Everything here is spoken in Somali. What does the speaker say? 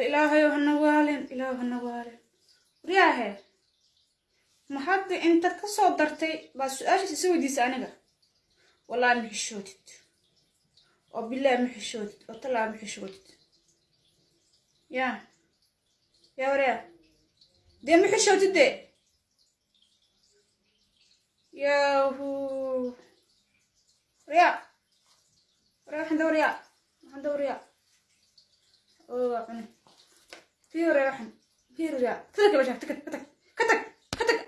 alla ilaahayow hana waalin ilaahu hana waalin. Waryaahe ma hadda intaad ka soo dartay baad su'aashaas isa weydiisa aniga. Wallaahi ma xishoodid. Oo bilaahi ma xishoodid. Oo tallaa ma xishoodid. Yaa yaa waryaa dee ma xishoodid dee? Yahu waryaa waryaa waxaan dawryaa waxaan dawryaa oo waa cune فيوريا روح فيوريا تذكر وجهك تذكر